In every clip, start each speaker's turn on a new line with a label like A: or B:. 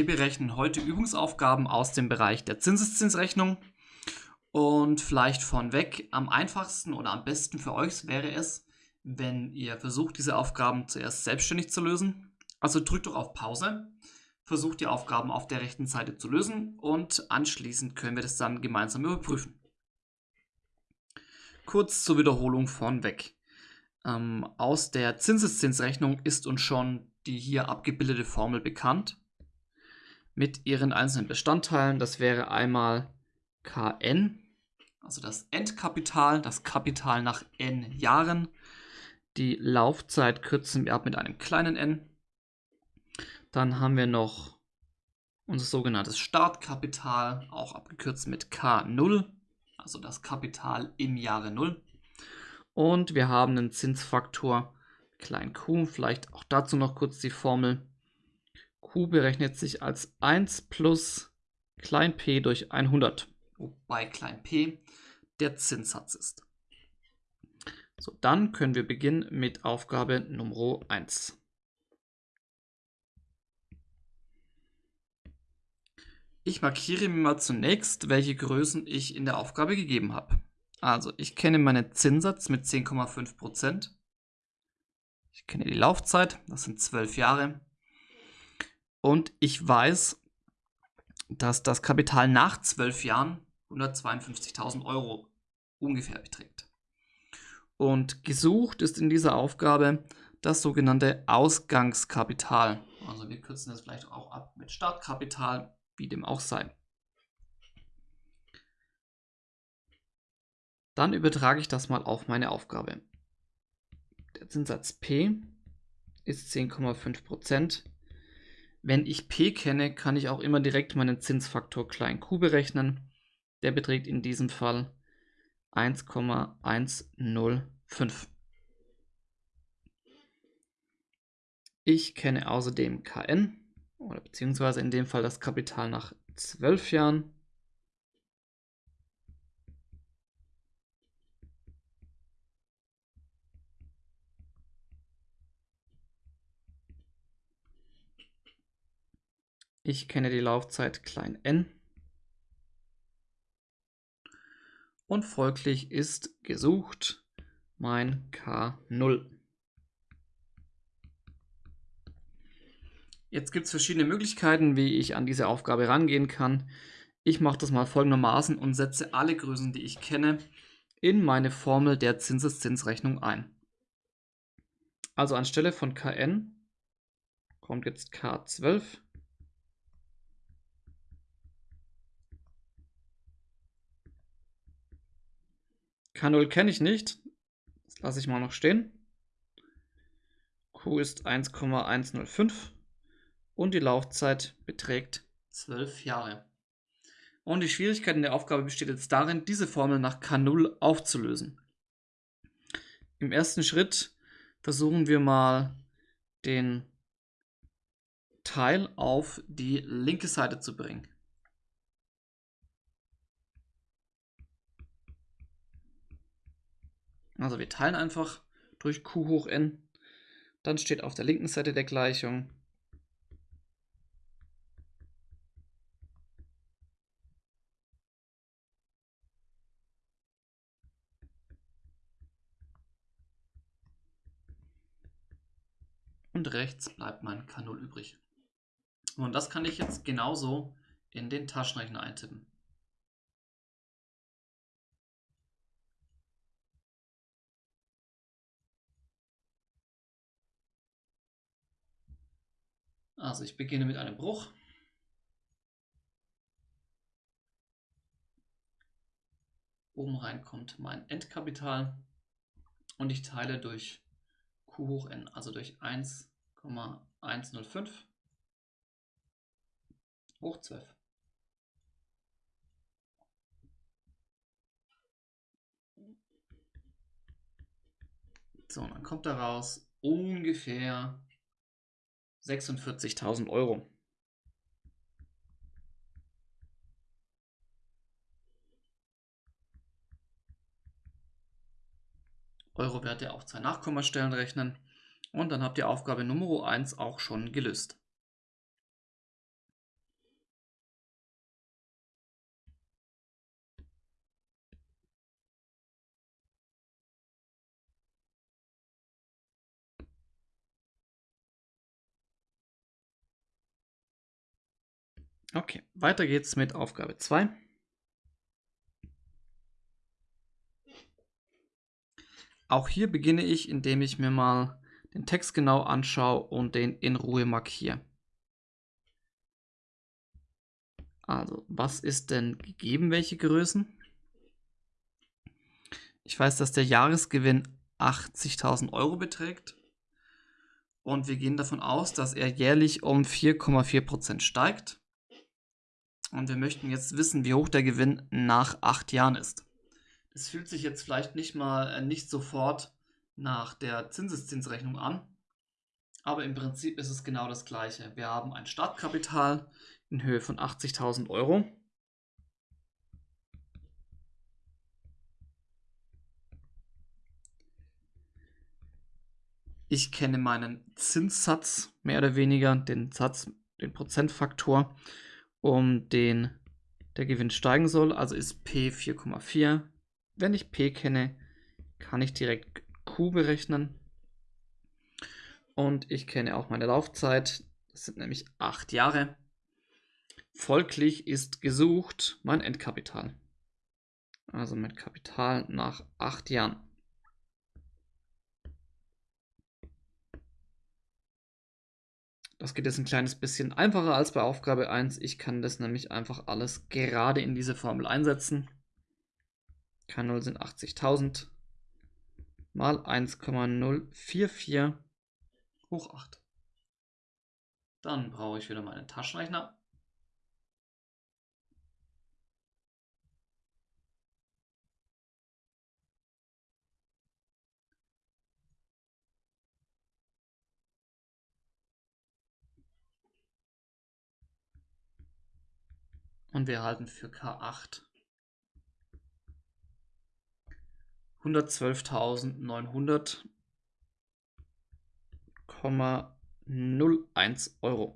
A: Wir berechnen heute Übungsaufgaben aus dem Bereich der Zinseszinsrechnung. Und vielleicht vornweg, am einfachsten oder am besten für euch wäre es, wenn ihr versucht, diese Aufgaben zuerst selbstständig zu lösen. Also drückt doch auf Pause, versucht die Aufgaben auf der rechten Seite zu lösen und anschließend können wir das dann gemeinsam überprüfen. Kurz zur Wiederholung vornweg. Ähm, aus der Zinseszinsrechnung ist uns schon die hier abgebildete Formel bekannt mit ihren einzelnen Bestandteilen. Das wäre einmal Kn, also das Endkapital, das Kapital nach n Jahren. Die Laufzeit kürzen wir ab mit einem kleinen n. Dann haben wir noch unser sogenanntes Startkapital, auch abgekürzt mit K0, also das Kapital im Jahre 0. Und wir haben einen Zinsfaktor klein q, vielleicht auch dazu noch kurz die Formel. Q berechnet sich als 1 plus klein p durch 100, wobei klein p der Zinssatz ist. So, dann können wir beginnen mit Aufgabe Nummer 1. Ich markiere mir mal zunächst, welche Größen ich in der Aufgabe gegeben habe. Also ich kenne meinen Zinssatz mit 10,5%. Ich kenne die Laufzeit, das sind 12 Jahre. Und ich weiß, dass das Kapital nach 12 Jahren 152.000 Euro ungefähr beträgt. Und gesucht ist in dieser Aufgabe das sogenannte Ausgangskapital. Also wir kürzen das vielleicht auch ab mit Startkapital, wie dem auch sei. Dann übertrage ich das mal auf meine Aufgabe. Der Zinssatz P ist 10,5%. Wenn ich P kenne, kann ich auch immer direkt meinen Zinsfaktor klein q berechnen. Der beträgt in diesem Fall 1,105. Ich kenne außerdem Kn, oder beziehungsweise in dem Fall das Kapital nach 12 Jahren. Ich kenne die Laufzeit n. Und folglich ist gesucht mein K0. Jetzt gibt es verschiedene Möglichkeiten, wie ich an diese Aufgabe rangehen kann. Ich mache das mal folgendermaßen und setze alle Größen, die ich kenne, in meine Formel der Zinseszinsrechnung ein. Also anstelle von Kn kommt jetzt K12 K0 kenne ich nicht. Das lasse ich mal noch stehen. Q ist 1,105 und die Laufzeit beträgt 12 Jahre. Und die Schwierigkeit in der Aufgabe besteht jetzt darin, diese Formel nach K0 aufzulösen. Im ersten Schritt versuchen wir mal den Teil auf die linke Seite zu bringen. Also wir teilen einfach durch q hoch n. Dann steht auf der linken Seite der Gleichung und rechts bleibt mein K0 übrig. Und das kann ich jetzt genauso in den Taschenrechner eintippen. Also ich beginne mit einem Bruch. Oben rein kommt mein Endkapital und ich teile durch q hoch n, also durch 1,105 hoch 12. So, und dann kommt daraus ungefähr 46.000 Euro. Euro-Werte auf zwei Nachkommastellen rechnen und dann habt ihr Aufgabe Nummer 1 auch schon gelöst. Okay, weiter geht's mit Aufgabe 2. Auch hier beginne ich, indem ich mir mal den Text genau anschaue und den in Ruhe markiere. Also, was ist denn gegeben, welche Größen? Ich weiß, dass der Jahresgewinn 80.000 Euro beträgt. Und wir gehen davon aus, dass er jährlich um 4,4% steigt. Und wir möchten jetzt wissen, wie hoch der Gewinn nach acht Jahren ist. Es fühlt sich jetzt vielleicht nicht mal äh, nicht sofort nach der Zinseszinsrechnung an, aber im Prinzip ist es genau das gleiche. Wir haben ein Startkapital in Höhe von 80.000 Euro. Ich kenne meinen Zinssatz mehr oder weniger, den Satz, den Prozentfaktor, um den der Gewinn steigen soll. Also ist P 4,4 wenn ich P kenne, kann ich direkt Q berechnen. Und ich kenne auch meine Laufzeit. Das sind nämlich acht Jahre. Folglich ist gesucht mein Endkapital. Also mein Kapital nach acht Jahren. Das geht jetzt ein kleines bisschen einfacher als bei Aufgabe 1. Ich kann das nämlich einfach alles gerade in diese Formel einsetzen. K0 sind 80.000 mal 1,044 hoch 8. Dann brauche ich wieder meinen Taschenrechner. Und wir erhalten für K8 112.900,01 Euro.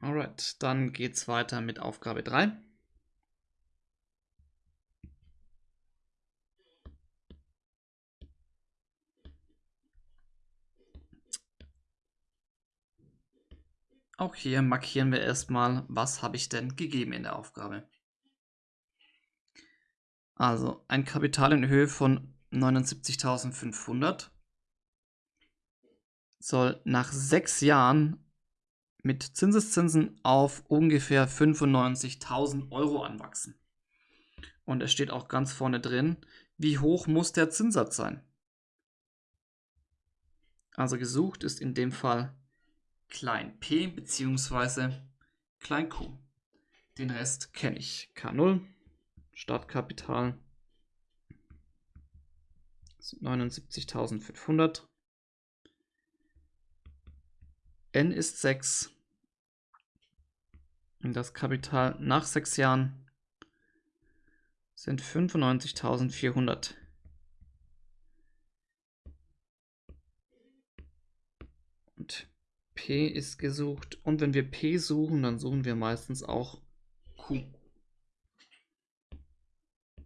A: Alright, dann geht's weiter mit Aufgabe 3. Auch hier markieren wir erstmal, was habe ich denn gegeben in der Aufgabe. Also ein Kapital in Höhe von 79.500 soll nach sechs Jahren mit Zinseszinsen auf ungefähr 95.000 Euro anwachsen. Und es steht auch ganz vorne drin, wie hoch muss der Zinssatz sein. Also gesucht ist in dem Fall klein p bzw. klein q. Den Rest kenne ich. K0, Startkapital 79.500. N ist 6. Und das Kapital nach 6 Jahren sind 95.400. Und Ist gesucht. Und wenn wir P suchen, dann suchen wir meistens auch Q.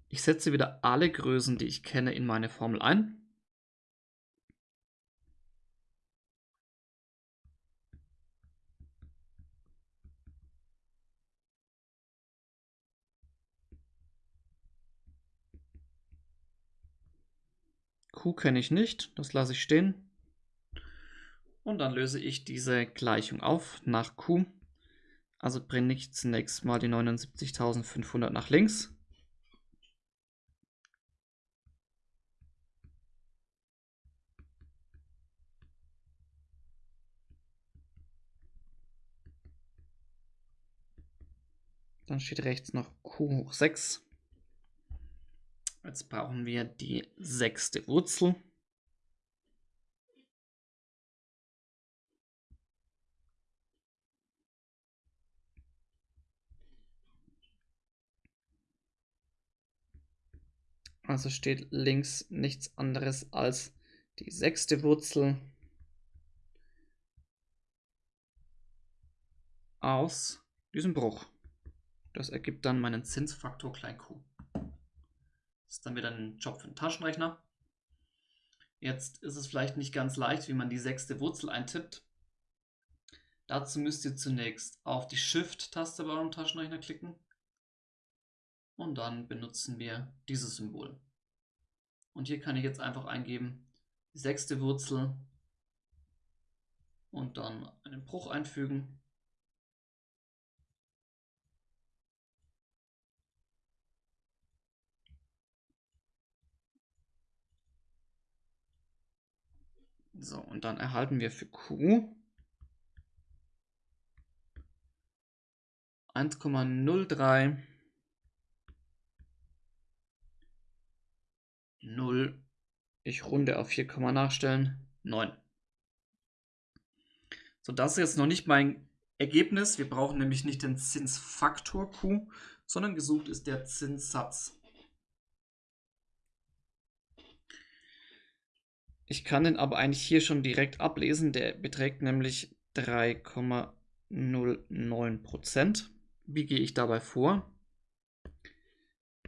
A: Ich setze wieder alle Größen, die ich kenne, in meine Formel ein. Q kenne ich nicht, das lasse ich stehen. Und dann löse ich diese Gleichung auf nach Q. Also bringe ich zunächst mal die 79.500 nach links. Dann steht rechts noch Q hoch 6. Jetzt brauchen wir die sechste Wurzel. Also steht links nichts anderes als die sechste Wurzel aus diesem Bruch. Das ergibt dann meinen Zinsfaktor klein q. Das ist dann wieder ein Job für den Taschenrechner. Jetzt ist es vielleicht nicht ganz leicht, wie man die sechste Wurzel eintippt. Dazu müsst ihr zunächst auf die Shift-Taste bei eurem Taschenrechner klicken und dann benutzen wir dieses Symbol. Und hier kann ich jetzt einfach eingeben, die sechste Wurzel und dann einen Bruch einfügen. So, und dann erhalten wir für Q 1,03 0. Ich runde auf 4, nachstellen. 9. So, das ist jetzt noch nicht mein Ergebnis. Wir brauchen nämlich nicht den Zinsfaktor Q, sondern gesucht ist der Zinssatz. Ich kann den aber eigentlich hier schon direkt ablesen. Der beträgt nämlich 3,09%. Wie gehe ich dabei vor?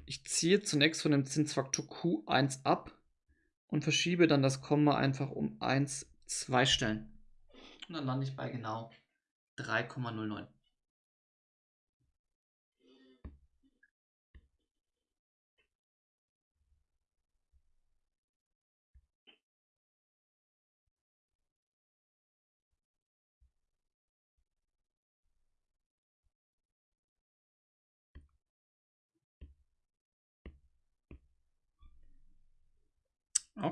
A: Ich ziehe zunächst von dem Zinsfaktor Q1 ab und verschiebe dann das Komma einfach um 1, 2 Stellen. Und dann lande ich bei genau 3,09.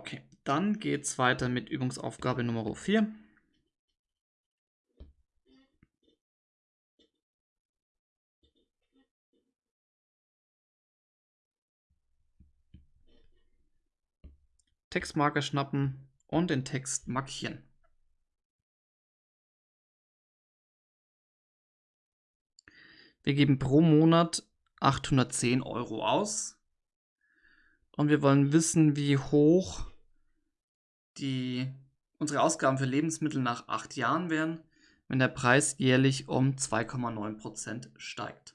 A: Okay, dann geht es weiter mit Übungsaufgabe Nummer 4. Textmarker schnappen und den Text markieren. Wir geben pro Monat 810 Euro aus und wir wollen wissen, wie hoch die, unsere Ausgaben für Lebensmittel nach acht Jahren wären, wenn der Preis jährlich um 2,9% steigt.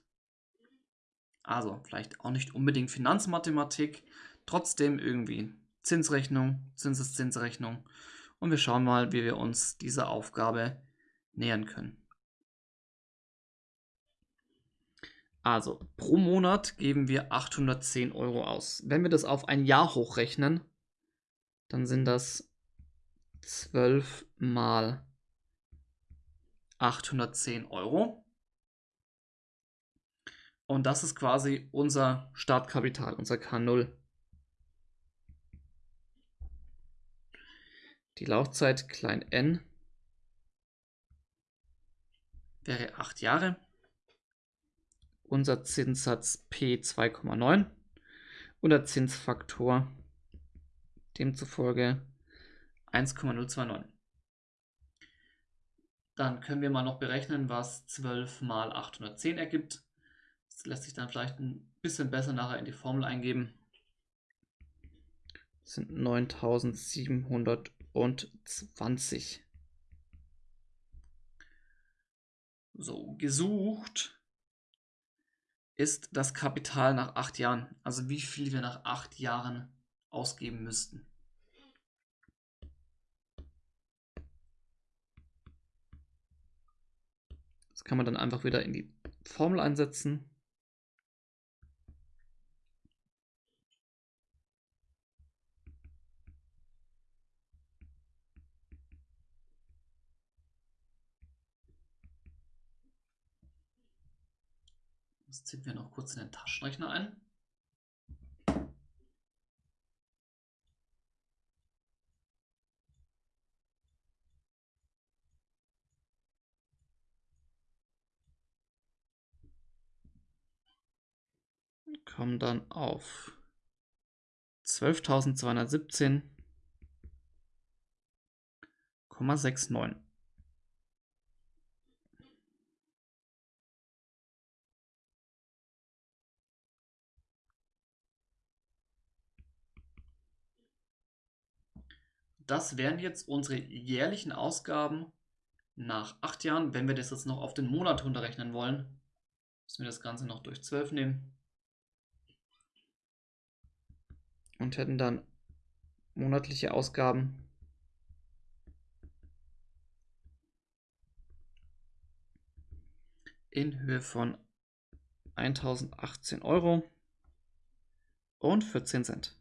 A: Also vielleicht auch nicht unbedingt Finanzmathematik, trotzdem irgendwie Zinsrechnung, Zinseszinsrechnung und wir schauen mal, wie wir uns dieser Aufgabe nähern können. Also pro Monat geben wir 810 Euro aus. Wenn wir das auf ein Jahr hochrechnen, dann sind das 12 mal 810 Euro. Und das ist quasi unser Startkapital, unser K0. Die Laufzeit klein n wäre 8 Jahre unser Zinssatz P 2,9 und der Zinsfaktor demzufolge 1,029. Dann können wir mal noch berechnen, was 12 mal 810 ergibt. Das lässt sich dann vielleicht ein bisschen besser nachher in die Formel eingeben. Das sind 9720. So, gesucht ist das Kapital nach acht Jahren. Also wie viel wir nach acht Jahren ausgeben müssten. Das kann man dann einfach wieder in die Formel einsetzen. Das ziehen wir noch kurz in den Taschenrechner ein. Kommen dann auf 12.217,69. Das wären jetzt unsere jährlichen Ausgaben nach acht Jahren, wenn wir das jetzt noch auf den Monat runterrechnen wollen. Müssen wir das Ganze noch durch 12 nehmen. Und hätten dann monatliche Ausgaben in Höhe von 1018 Euro und 14 Cent.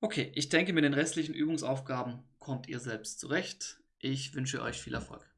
A: Okay, ich denke, mit den restlichen Übungsaufgaben kommt ihr selbst zurecht. Ich wünsche euch viel Erfolg.